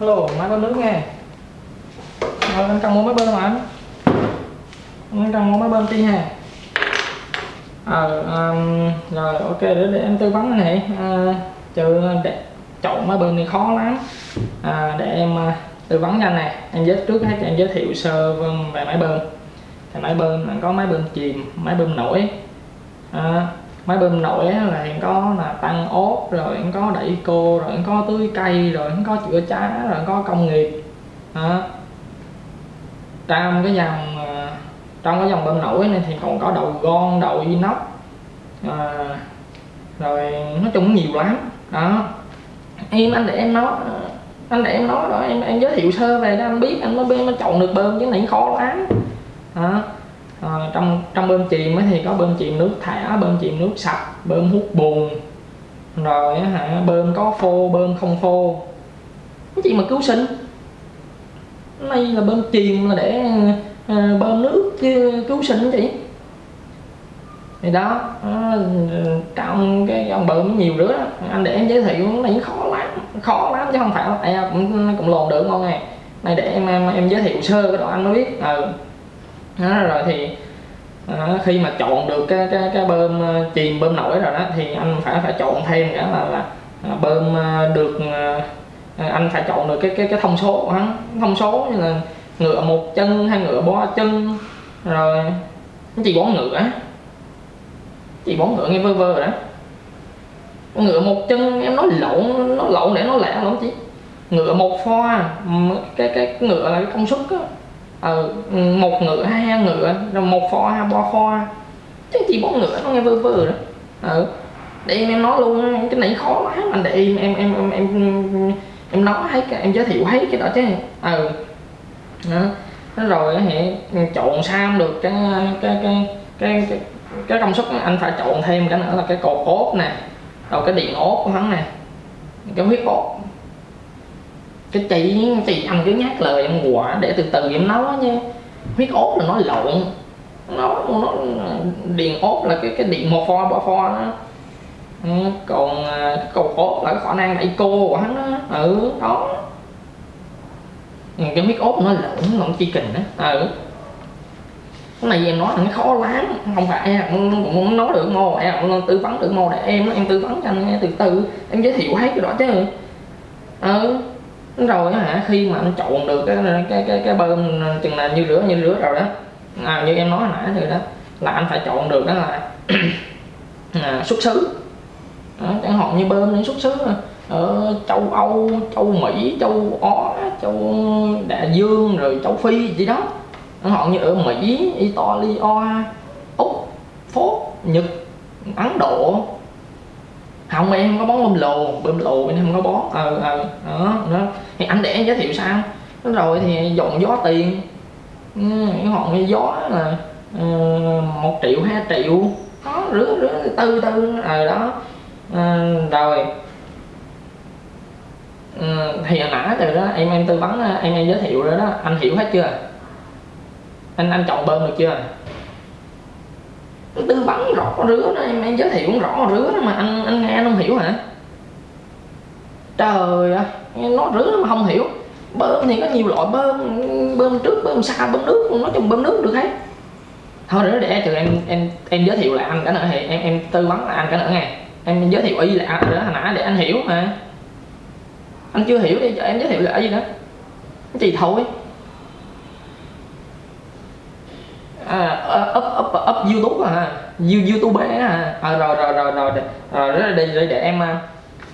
hello máy bơm nước nghe. Rồi anh cần mua máy bơm hả anh. Anh cần mua máy bơm chi ha ờ à, um, rồi ok để, để em tư vấn này. À, trừ để chọn máy bơm thì khó lắm. À, để em uh, tư vấn cho anh này em giới trước hết em giới thiệu sơ về máy bơm thì máy bơm có máy bơm chìm máy bơm nổi. À, máy bơm nổi là hiện có là tăng ốp rồi hiện có đẩy cô rồi hiện có tưới cây rồi hiện có chữa cháy rồi có công nghiệp. À, trong cái dòng ờ, trong cái dòng bơm nổi này thì còn có đầu gòn đầu inox à, rồi nói chung nhiều lắm. Đó. Em anh để em nói ờ, anh để em nói rồi em em giới thiệu sơ về cho anh biết anh mới mới chọn được bơm chứ này khó lắm. Đó à, trong trong bơm chìm thì có bơm chìm nước thả bơm chìm nước sạch bơm hút bùn. Rồi hả bơm có phô bơm không phô. Cái gì mà cứu sinh. Nay là bơm chìm là để à, bơm nước chứ cứu sinh chị thì đó ờ, trong cái ông bơm nhiều đứa anh để em giới thiệu này khó lắm khó lắm chứ không phải là à, cũng cũng lồn được ngon à. này này để em em, em giới thiệu sơ cái đoạn anh mới biết. Ừ. đó, rồi thì à, khi mà chọn được cái cái cái bơm ờ, chìm bơm nổi rồi đó thì anh phải phải chọn thêm cả là, là bơm ờ, được ờ, anh phải chọn được cái cái cái thông số của hắn. Thông số như là ngựa một chân hay ngựa ba chân rồi chỉ bón ngựa chỉ bón ngựa nghe vơ vơ rồi đó. Ngựa một chân em nói lộn nó lộn để nó lẹ lắm chứ ngựa một pho cái cái ngựa là cái công suất á ờ, một ngựa hai ngựa rồi một pho hai ba pho chứ chỉ bốn ngựa nó nghe vơ vơ đó ừ để em, em nói luôn cái này khó lắm anh để em em em em em, em nói thấy em giới thiệu thấy cái đó chứ. Ừ đó. rồi thì chọn sao được cái cái cái cái cái, cái công suất anh phải chọn thêm cái nữa là cái cột ốp nè rồi cái điện ốp của hắn nè cái huyết ốp cái chị chị anh cứ nhắc lời em quả để từ từ em nói nha. Huyết ốp là nói lộn. Nó nó điện ốp là cái cái điện một pho ba pho đó. Ừ, còn à, cái cầu ốt là cái khả năng đẩy cô của hắn đó. Ừ đó. Ừ, cái huyết ốp nó lộn nó chi kình đó ừ. Cái này em nói là nó khó lắm. Không phải em cũng muốn nói được mô. Em cũng tư vấn được mô để em em tư vấn cho anh nghe từ từ. Em giới thiệu hết cái đó chứ. Ừ rồi hả? Khi mà anh chọn được cái cái cái cái bơm ờ, chừng là như rửa như rửa rồi đó. À, như em nói hồi nãy thì đó là anh phải chọn được đó là à, xuất xứ. Đó, chẳng hạn như bơm đến xuất xứ ở châu Âu, châu Mỹ, châu Ó, châu Đại Dương rồi châu Phi gì đó. Chẳng hạn như ở Mỹ, Italia, Úc, Phốt, Nhật, Ấn Độ không em không có bón bơm lồ. Bơm lồ bên em không có bón. Ờ ờ đó, đó. Thì anh để giới thiệu sao? Đó rồi thì dọn gió tiền. Ừ, Cái ngọn gió là uh, một triệu hai triệu. Đó rứa rứa tư tư. Ờ đó. À, rồi. À, thì hồi nãy từ đó em em tư vấn em em giới thiệu rồi đó. Anh hiểu hết chưa? Anh anh chọn bơm được chưa? Tư vấn rõ rứa đó em, em giới thiệu rõ rứa đó mà anh anh nghe anh không hiểu hả? Trời ơi nó rứa mà không hiểu. Bơm thì có nhiều loại bơm bơm trước bơm sau bơm nước nói chung bơm nước được hết. Thôi nữa để từ em em em giới thiệu lại anh cả nữa thì em em tư vấn lại anh cả nữa nghe. Em giới thiệu y lại nữa hồi nãy để anh hiểu mà. Anh chưa hiểu đi cho em giới thiệu lại gì đó. Chỉ thôi? À, up up up youtube à youtube à, à rồi rồi rồi rồi rồi rồi để, để, để em à,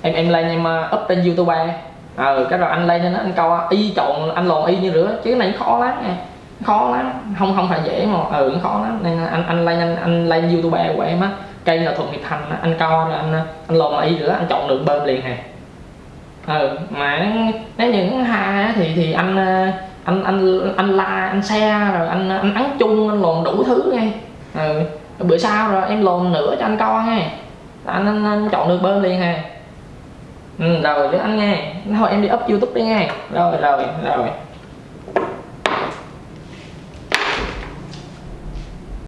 em em lên em à, up trên youtube ờ cái rồi anh lên nên anh câu y chọn anh lồn y như rửa chứ cái này khó lắm nha. Khó lắm không không phải dễ mà ừ khó lắm. Nên anh anh lên anh, anh lên youtube của em á. Cây là thuận hiệp thành anh co rồi anh anh lồn y rửa anh chọn được bơm liền hè ừ ờ, mà nếu những hai thì thì anh à, anh anh anh la anh xe rồi anh anh ấn chung anh lồn đủ thứ nghe. Ừ. bữa sau rồi em lồn nữa cho anh coi nghe. Anh, anh, anh chọn được bơm liền nghe, ừ, rồi chứ anh nghe. Thôi em đi up youtube đi nghe. Rồi rồi rồi.